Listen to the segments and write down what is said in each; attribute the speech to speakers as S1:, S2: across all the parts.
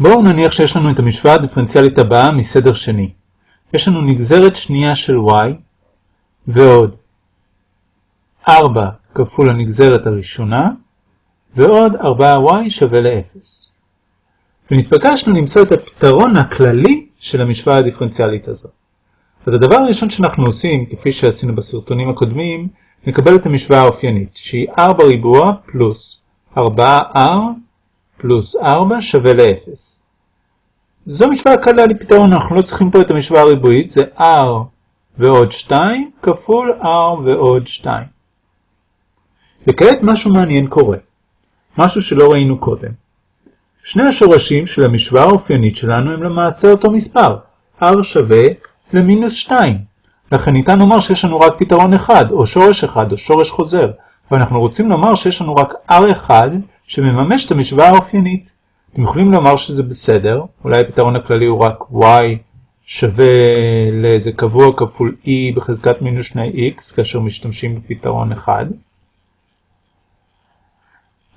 S1: בואו נניח שיש לנו את המשוואה הדיפרנציאלית הבאה מסדר שני. יש לנו נגזרת שנייה של y ועוד 4 כפול הנגזרת הראשונה ועוד 4y שווה ל-0. ונתבקשנו למצוא את הפתרון הכללי של המשוואה הדיפרנציאלית הזאת. אז הדבר הראשון שאנחנו עושים, כפי שעשינו בסרטונים הקודמים, נקבל את המשוואה האופיינית, שהיא 4 ריבוע פלוס 4r פלוס 4 שווה ל-0. זו משוואה קלה לפתרון, אנחנו לא צריכים פה את המשוואה הריבועית, זה r ועוד 2 כפול r ועוד 2. וכעת משהו מעניין קורה, משהו שלא ראינו קודם. שני השורשים של המשוואה האופיינית שלנו הם למעשה אותו מספר, r שווה למינוס 2. לכן ניתן לומר שיש לנו רק פתרון אחד, או שורש אחד, או שורש חוזר, ואנחנו רוצים לומר שיש לנו רק r1 שמממש את המשוואה האופיינית. אתם יכולים לומר שזה בסדר, אולי הפתרון הכללי הוא רק y שווה לאיזה קבוע כפול e בחזקת מינוס 2x, כאשר משתמשים בפתרון אחד.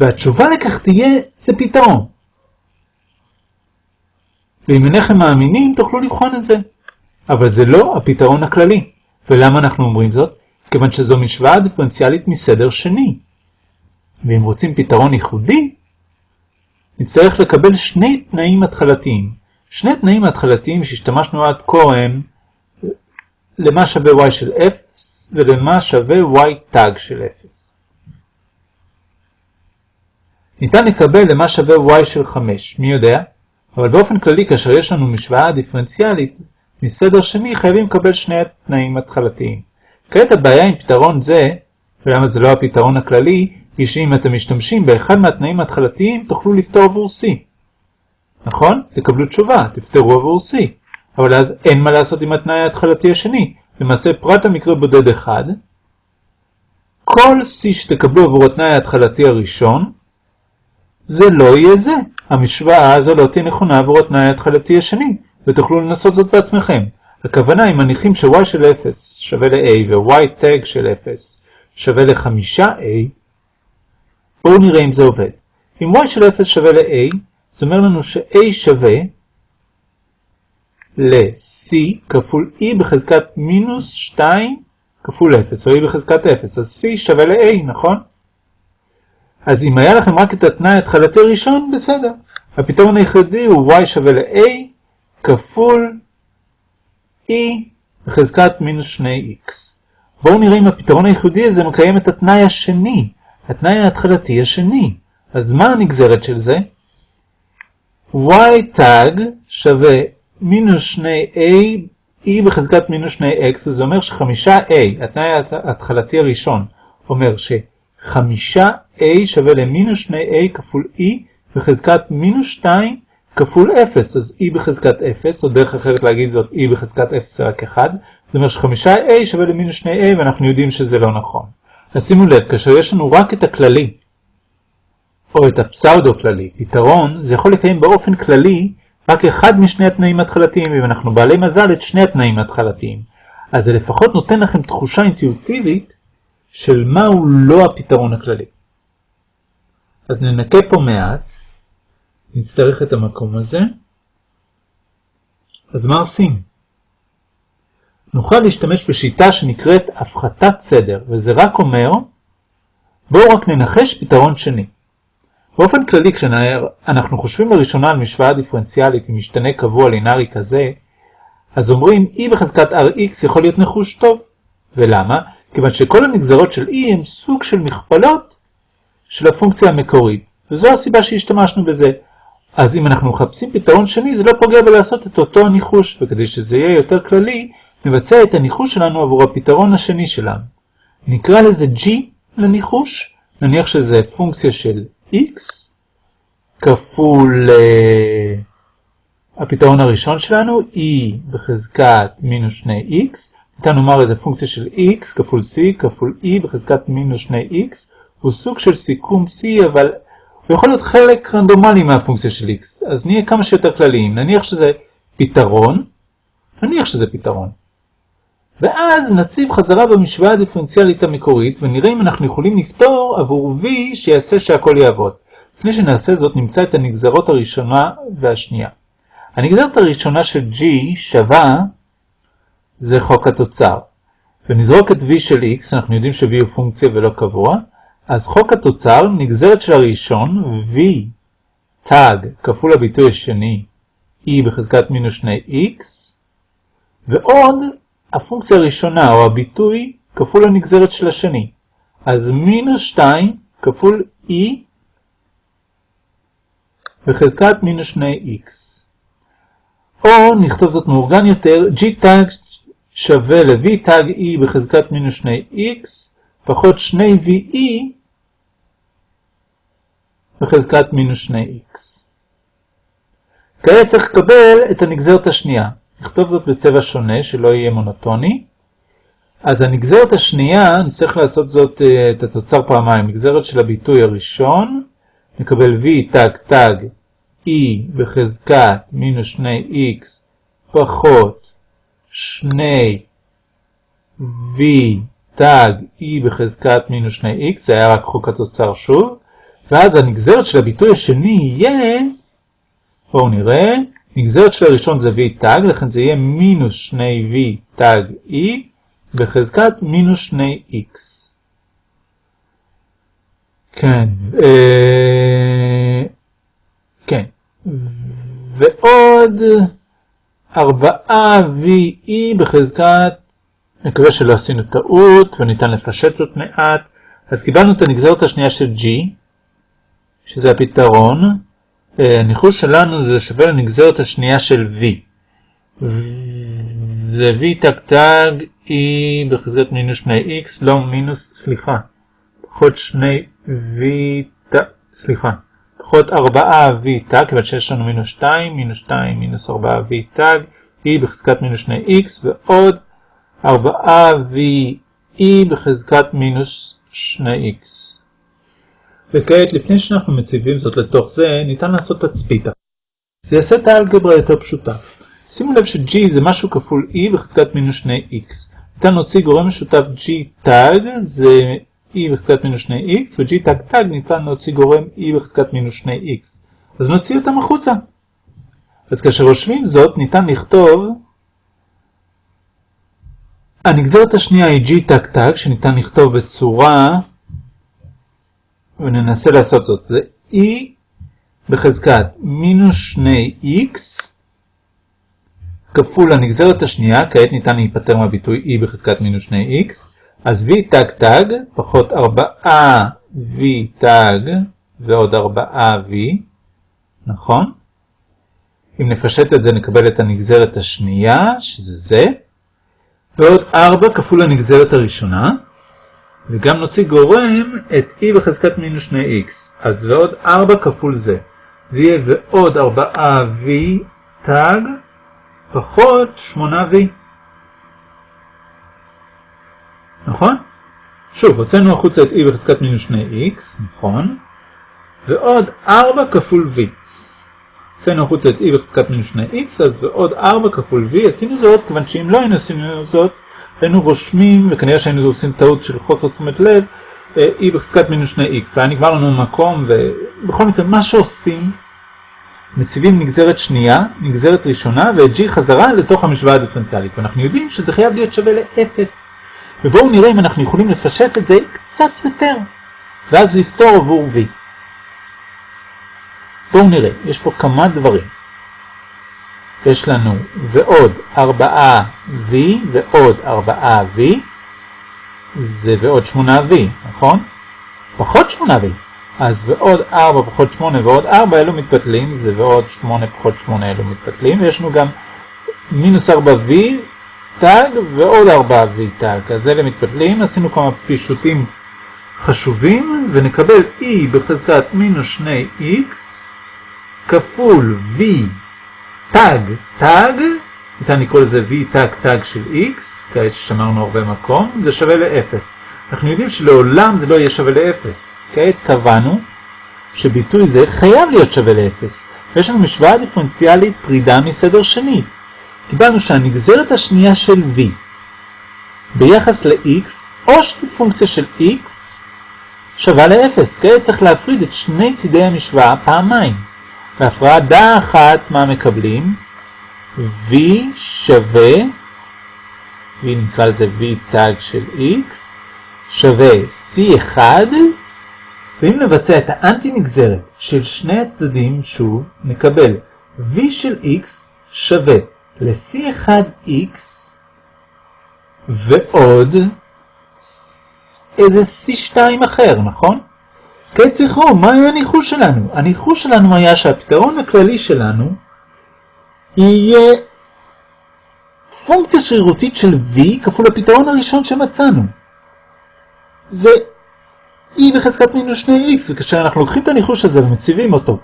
S1: והתשובה לכך תהיה, זה פתרון. ואם אינכם מאמינים, תוכלו לבחון את זה. אבל זה לא הפתרון הכללי. ולמה אנחנו אומרים זאת? כיוון שזו משוואה דיפרנציאלית מסדר שני. ואם רוצים פתרון ייחודי, נצטרך לקבל שני תנאים התחלתיים. שני תנאים התחלתיים שהשתמשנו עד כה הם למה שווה y של 0 ולמה שווה y תג של 0. ניתן לקבל למה שווה y של 5, מי יודע? אבל באופן כללי כאשר יש לנו משוואה דיפרנציאלית מסדר שני חייבים לקבל שני תנאים התחלתיים. כעת הבעיה עם פתרון זה, ולמה זה לא הפתרון הכללי, היא שאם אתם משתמשים באחד מהתנאים ההתחלתיים תוכלו לפתור עבור C. נכון? תקבלו תשובה, תפתרו עבור C. אבל אז אין מה לעשות עם התנאי ההתחלתי השני. למעשה פרט המקרה בודד אחד, כל C שתקבלו עבור התנאי ההתחלתי הראשון, זה לא יהיה זה. המשוואה הזו לא תהיה נכונה עבור התנאי ההתחלתי השני, ותוכלו לנסות זאת בעצמכם. הכוונה אם מניחים ש-y של 0 שווה ל-a ו-y tag של 0 שווה ל-5a, בואו נראה אם זה עובד. אם y של 0 שווה ל-a, זה אומר לנו ש-a שווה ל-c כפול e בחזקת מינוס 2 כפול 0, או e בחזקת 0, אז c שווה ל-a, נכון? אז אם היה לכם רק את התנאי ההתחלתי הראשון, בסדר. הפתרון היחידי הוא y שווה ל-a כפול e בחזקת מינוס 2x. בואו נראה אם הפתרון הייחודי הזה מקיים את התנאי השני, התנאי ההתחלתי השני. אז מה הנגזרת של זה? y תג שווה מינוס 2a e בחזקת מינוס 2x, וזה אומר שחמישה a, התנאי ההתחלתי הראשון, אומר שחמישה a שווה למינוס 2a כפול e בחזקת מינוס 2 כפול 0, אז e בחזקת 0, או דרך אחרת להגיד זאת e בחזקת 0 זה רק 1, זאת אומרת שחמישה a שווה למינוס 2a ואנחנו יודעים שזה לא נכון. אז שימו לב, כאשר יש לנו רק את הכללי, או את הפסאודו כללי, פתרון, זה יכול לקיים באופן כללי רק אחד משני התנאים ההתחלתיים, ואם אנחנו בעלי מזל את שני התנאים ההתחלתיים. אז זה לפחות נותן לכם תחושה אינטואיטיבית של מהו לא הפתרון הכללי. אז ננקה פה מעט, נצטרך את המקום הזה. אז מה עושים? נוכל להשתמש בשיטה שנקראת הפחתת סדר, וזה רק אומר, בואו רק ננחש פתרון שני. באופן כללי, כשאנחנו חושבים לראשונה על משוואה דיפרנציאלית עם משתנה קבוע לינארי כזה, אז אומרים e בחזקת rx יכול להיות נחוש טוב. ולמה? כיוון שכל הנגזרות של e הם סוג של מכפלות של הפונקציה המקורית, וזו הסיבה שהשתמשנו בזה. אז אם אנחנו מחפשים פתרון שני, זה לא פוגע בלעשות את אותו הניחוש, וכדי שזה יהיה יותר כללי, נבצע את הניחוש שלנו עבור הפתרון השני שלנו. נקרא לזה g לניחוש, נניח שזה פונקציה של x כפול uh, הפתרון הראשון שלנו, e בחזקת מינוס 2x, ניתן לומר איזה פונקציה של x כפול c כפול e בחזקת מינוס 2x, הוא סוג של סיכום c, אבל הוא יכול להיות חלק רנדומלי מהפונקציה של x, אז נהיה כמה שיותר כלליים, נניח שזה פתרון, נניח שזה פתרון. ואז נציב חזרה במשוואה הדיפרנציאלית המקורית ונראה אם אנחנו יכולים לפתור עבור v שיעשה שהכל יעבוד. לפני שנעשה זאת נמצא את הנגזרות הראשונה והשנייה. הנגזרת הראשונה של g שווה זה חוק התוצר. ונזרוק את v של x, אנחנו יודעים ש-v הוא פונקציה ולא קבוע, אז חוק התוצר, נגזרת של הראשון, v תג כפול הביטוי השני, e בחזקת מינוס 2x, ועוד הפונקציה הראשונה או הביטוי כפול הנגזרת של השני. אז מינוס 2 כפול e בחזקת מינוס 2x. או נכתוב זאת מאורגן יותר, g תג שווה ל-v תג e בחזקת מינוס 2x פחות 2ve בחזקת מינוס 2x. כעת צריך לקבל את הנגזרת השנייה. נכתוב זאת בצבע שונה, שלא יהיה מונוטוני. אז הנגזרת השנייה, נצטרך לעשות זאת, אה, את התוצר פעמיים. נגזרת של הביטוי הראשון, נקבל v תג תג e בחזקת מינוס 2x פחות 2 v תג e בחזקת מינוס 2x, זה היה רק חוק התוצר שוב, ואז הנגזרת של הביטוי השני יהיה, בואו נראה, נגזרת של הראשון זה v תג, לכן זה יהיה מינוס 2v תג e בחזקת מינוס 2x. כן, אה, כן, ועוד 4ve בחזקת, נקווה שלא עשינו טעות וניתן לפשט זאת מעט, אז קיבלנו את הנגזרת השנייה של g, שזה הפתרון, הניחוש שלנו זה שווה לנגזרת השנייה של v. זה v תג תג e בחזקת מינוס 2x, לא מינוס, סליחה, פחות 2v תג, סליחה, פחות 4v תג, כיוון שיש לנו מינוס 2, מינוס 2, מינוס 4v תג, e בחזקת מינוס 2x, ועוד 4v e בחזקת מינוס 2x. וכעת, לפני שאנחנו מציבים זאת לתוך זה, ניתן לעשות תצפית. זה יעשה את האלגברה יותר פשוטה. שימו לב ש-g זה משהו כפול e בחזקת מינוס 2x. ניתן להוציא גורם משותף g תג, זה e בחזקת מינוס 2x, ו-g תג תג ניתן להוציא גורם e בחזקת מינוס 2x. אז נוציא אותם החוצה. אז כאשר רושמים זאת, ניתן לכתוב הנגזרת השנייה היא g תג תג, שניתן לכתוב בצורה וננסה לעשות זאת. זה e בחזקת מינוס 2x כפול הנגזרת השנייה, כעת ניתן להיפטר מהביטוי e בחזקת מינוס 2x, אז v תג תג פחות 4v תג ועוד 4v, נכון? אם נפשט את זה נקבל את הנגזרת השנייה, שזה זה, ועוד 4 כפול הנגזרת הראשונה, וגם נוציא גורם את e בחזקת מינוס 2x. אז ועוד 4 כפול זה. זה יהיה ועוד 4v תג פחות 8v. נכון? שוב, הוצאנו החוצה את e בחזקת מינוס 2x, נכון? ועוד 4 כפול v. הוצאנו החוצה את e בחזקת מינוס 2x, אז ועוד 4 כפול v, עשינו זאת, כיוון שאם לא היינו עשינו זאת, היינו רושמים, וכנראה שהיינו עושים טעות של חוסר תשומת לב, e בחזקת מינוס 2x, והיה נגמר לנו מקום, ובכל מקרה, מה שעושים, מציבים נגזרת שנייה, נגזרת ראשונה, ואת g חזרה לתוך המשוואה הדיפרנציאלית, ואנחנו יודעים שזה חייב להיות שווה ל-0. ובואו נראה אם אנחנו יכולים לפשט את זה קצת יותר, ואז לפתור עבור v. בואו נראה, יש פה כמה דברים. יש לנו ועוד 4v ועוד 4v, זה ועוד 8v, נכון? פחות 8v. אז ועוד 4 פחות 8 ועוד 4 אלו מתבטלים, זה ועוד 8 פחות 8 אלו מתבטלים, ויש לנו גם מינוס 4v תג ועוד 4v תג, אז אלה מתבטלים, עשינו כמה פישוטים חשובים, ונקבל e בחזקת מינוס 2x כפול v תג, תג, ניתן לקרוא לזה v תג תג של x, כעת ששמרנו הרבה מקום, זה שווה ל-0. אנחנו יודעים שלעולם זה לא יהיה שווה ל-0. כעת קבענו שביטוי זה חייב להיות שווה ל-0. ויש לנו משוואה דיפרנציאלית פרידה מסדר שני. קיבלנו שהנגזרת השנייה של v ביחס ל-x, או שהיא פונקציה של x, שווה ל-0. כעת צריך להפריד את שני צידי המשוואה פעמיים. בהפרדה אחת מה מקבלים? v שווה, v נקרא לזה v טאג של x, שווה c1, ואם נבצע את האנטי נגזרת של שני הצדדים, שוב, נקבל v של x שווה ל-c1x ועוד איזה C2 אחר, נכון? כעת זכרו, מה היה הניחוש שלנו? הניחוש שלנו היה שהפתרון הכללי שלנו יהיה פונקציה שרירותית של v כפול הפתרון הראשון שמצאנו. זה e בחזקת מינוס 2x, וכאשר אנחנו לוקחים את הניחוש הזה ומציבים אותו,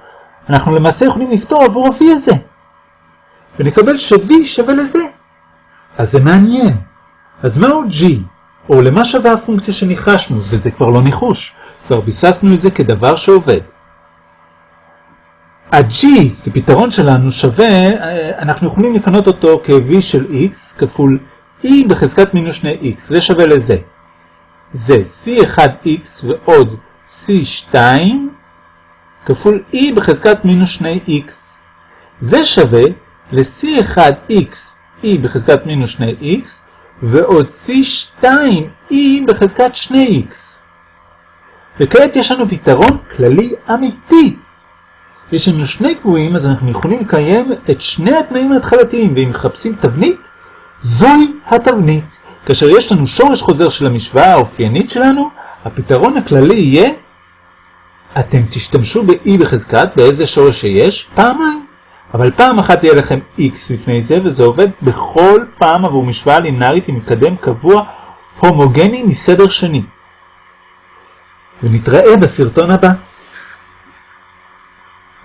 S1: אנחנו למעשה יכולים לפתור עבור ה-v הזה. ונקבל ש-v שווה לזה. אז זה מעניין. אז מהו g? או למה שווה הפונקציה שניחשנו, וזה כבר לא ניחוש, כבר ביססנו את זה כדבר שעובד. ה-g כפתרון שלנו שווה, אנחנו יכולים לקנות אותו כ-v של x כפול e בחזקת מינוס 2x, זה שווה לזה. זה c1x ועוד c2 כפול e בחזקת מינוס 2x. זה שווה ל-c1x e בחזקת מינוס 2x ועוד c2e בחזקת 2x. וכעת יש לנו פתרון כללי אמיתי. יש לנו שני קבועים, אז אנחנו יכולים לקיים את שני התנאים ההתחלתיים, ואם מחפשים תבנית, זוהי התבנית. כאשר יש לנו שורש חוזר של המשוואה האופיינית שלנו, הפתרון הכללי יהיה, אתם תשתמשו ב-e בחזקת, באיזה שורש שיש, פעמיים. אבל פעם אחת יהיה לכם x לפני זה, וזה עובד בכל פעם עבור משוואה לינארית עם מקדם קבוע הומוגני מסדר שני. ונתראה בסרטון הבא.